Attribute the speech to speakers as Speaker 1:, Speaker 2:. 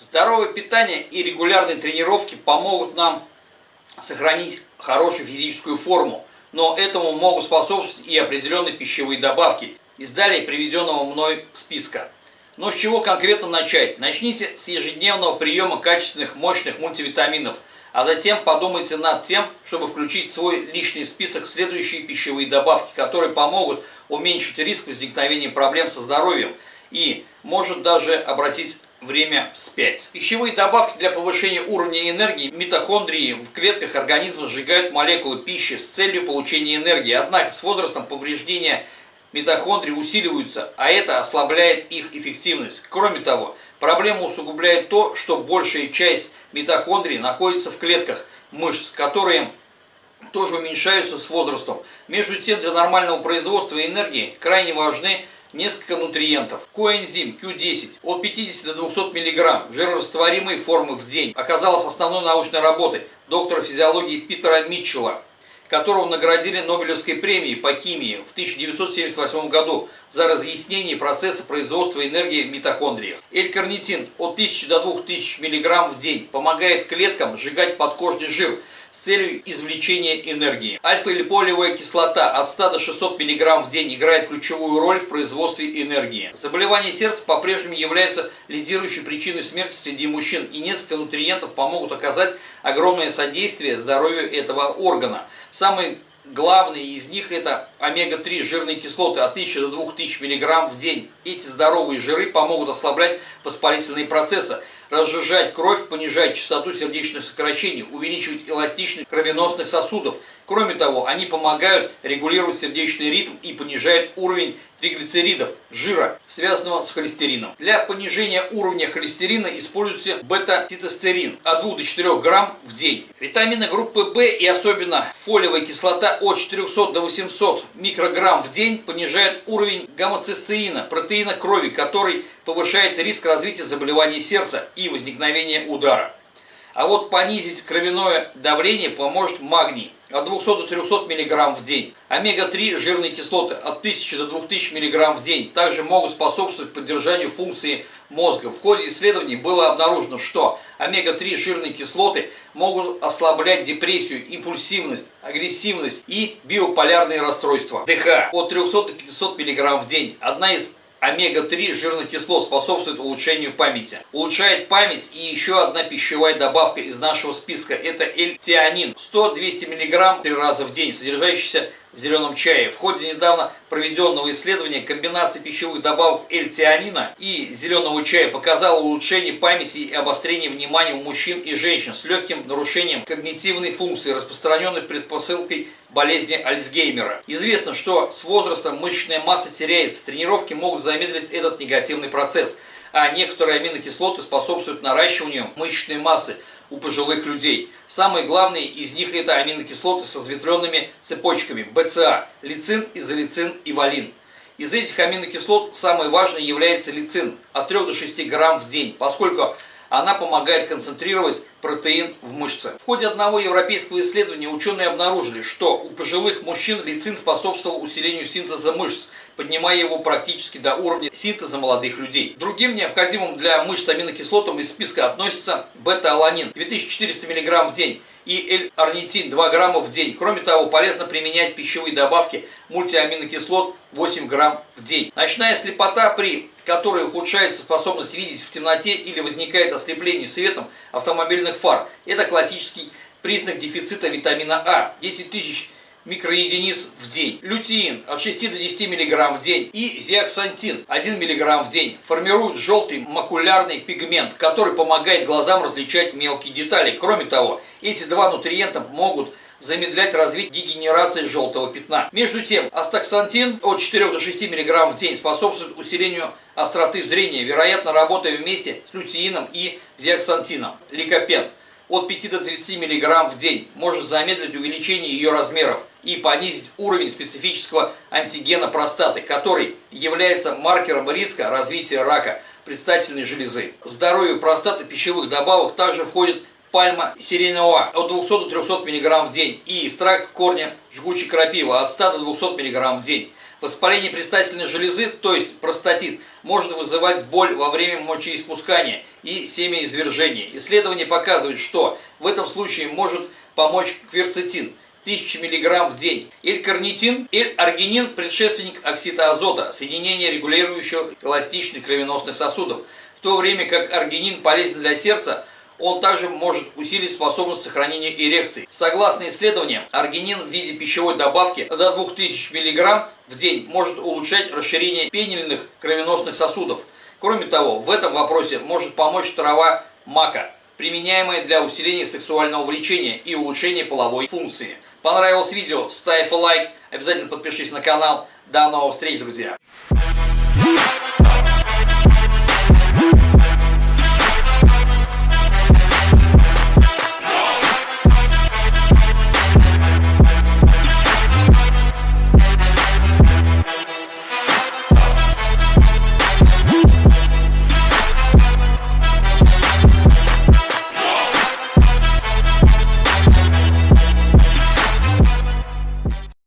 Speaker 1: Здоровое питание и регулярные тренировки помогут нам сохранить хорошую физическую форму, но этому могут способствовать и определенные пищевые добавки из далее приведенного мной списка. Но с чего конкретно начать? Начните с ежедневного приема качественных мощных мультивитаминов, а затем подумайте над тем, чтобы включить в свой личный список следующие пищевые добавки, которые помогут уменьшить риск возникновения проблем со здоровьем и может даже обратить время вспять. Пищевые добавки для повышения уровня энергии митохондрии в клетках организма сжигают молекулы пищи с целью получения энергии. Однако с возрастом повреждения митохондрии усиливаются, а это ослабляет их эффективность. Кроме того, проблему усугубляет то, что большая часть митохондрий находится в клетках мышц, которые тоже уменьшаются с возрастом. Между тем, для нормального производства энергии крайне важны несколько нутриентов. Коэнзим Q10 от 50 до 200 мг жирорастворимой формы в день оказалась основной научной работой доктора физиологии Питера Митчелла, которого наградили Нобелевской премией по химии в 1978 году за разъяснение процесса производства энергии в митохондриях. L-карнитин от 1000 до 2000 мг в день помогает клеткам сжигать подкожный жир – с целью извлечения энергии. Альфа-липолевая кислота от 100 до 600 мг в день играет ключевую роль в производстве энергии. Заболевания сердца по-прежнему являются лидирующей причиной смерти среди мужчин, и несколько нутриентов помогут оказать огромное содействие здоровью этого органа. Самый Главные из них это омега-3 жирные кислоты от 1000 до 2000 мг в день. Эти здоровые жиры помогут ослаблять воспалительные процессы, разжижать кровь, понижать частоту сердечных сокращений, увеличивать эластичность кровеносных сосудов. Кроме того, они помогают регулировать сердечный ритм и понижают уровень триглицеридов, жира, связанного с холестерином. Для понижения уровня холестерина используйте бета-титостерин от 2 до 4 грамм в день. Витамины группы В и особенно фолиевая кислота от 400 до 800 микрограмм в день понижают уровень гомоцистеина, протеина крови, который повышает риск развития заболеваний сердца и возникновения удара. А вот понизить кровяное давление поможет магний от 200 до 300 мг в день. Омега-3 жирные кислоты от 1000 до 2000 мг в день также могут способствовать поддержанию функции мозга. В ходе исследований было обнаружено, что омега-3 жирные кислоты могут ослаблять депрессию, импульсивность, агрессивность и биополярные расстройства. ДХ от 300 до 500 мг в день. Одна из омега-3 жирных кислот способствует улучшению памяти. Улучшает память и еще одна пищевая добавка из нашего списка. Это L-тианин. 100-200 мг 3 раза в день, содержащийся в зеленом чае. В ходе недавно проведенного исследования комбинация пищевых добавок L-тианина и зеленого чая показала улучшение памяти и обострение внимания у мужчин и женщин с легким нарушением когнитивной функции, распространенной предпосылкой болезни Альцгеймера. Известно, что с возрастом мышечная масса теряется, тренировки могут замедлить этот негативный процесс, а некоторые аминокислоты способствуют наращиванию мышечной массы у пожилых людей. Самые главные из них это аминокислоты с разветвленными цепочками БЦА, лицин, изолицин и валин. Из этих аминокислот самой важной является лицин от 3 до 6 грамм в день, поскольку она помогает концентрировать протеин в мышце. В ходе одного европейского исследования ученые обнаружили, что у пожилых мужчин лицин способствовал усилению синтеза мышц, поднимая его практически до уровня синтеза молодых людей. Другим необходимым для мышц аминокислотам из списка относится бета-аланин 2400 мг в день и L-арнитин 2 грамма в день. Кроме того, полезно применять пищевые добавки мультиаминокислот 8 грамм в день. Ночная слепота, при которой ухудшается способность видеть в темноте или возникает ослепление светом автомобильных фар, это классический признак дефицита витамина А. 10 тысяч микроединиц в день. Лютеин от 6 до 10 мг в день и зиаксантин 1 мг в день формируют желтый макулярный пигмент, который помогает глазам различать мелкие детали. Кроме того, эти два нутриента могут замедлять развитие дегенерации желтого пятна. Между тем, астаксантин от 4 до 6 мг в день способствует усилению остроты зрения, вероятно, работая вместе с лютеином и зиаксантином. Ликопен от 5 до 30 мг в день может замедлить увеличение ее размеров и понизить уровень специфического антигена простаты, который является маркером риска развития рака предстательной железы. Здоровью простаты пищевых добавок также входит пальма сиренева от 200 до 300 мг в день и экстракт корня жгучей крапивы от 100 до 200 мг в день. Воспаление предстательной железы, то есть простатит, может вызывать боль во время мочеиспускания и семяизвержения. Исследования показывают, что в этом случае может помочь кверцетин 1000 мг в день. L-карнитин, L-аргинин – предшественник оксида азота, соединение регулирующего эластичных кровеносных сосудов. В то время как аргинин полезен для сердца, он также может усилить способность сохранения эрекции. Согласно исследованиям, аргинин в виде пищевой добавки до 2000 мг в день может улучшать расширение пенильных кровеносных сосудов. Кроме того, в этом вопросе может помочь трава мака, применяемая для усиления сексуального влечения и улучшения половой функции. Понравилось видео? Ставь лайк, обязательно подпишись на канал. До новых встреч, друзья!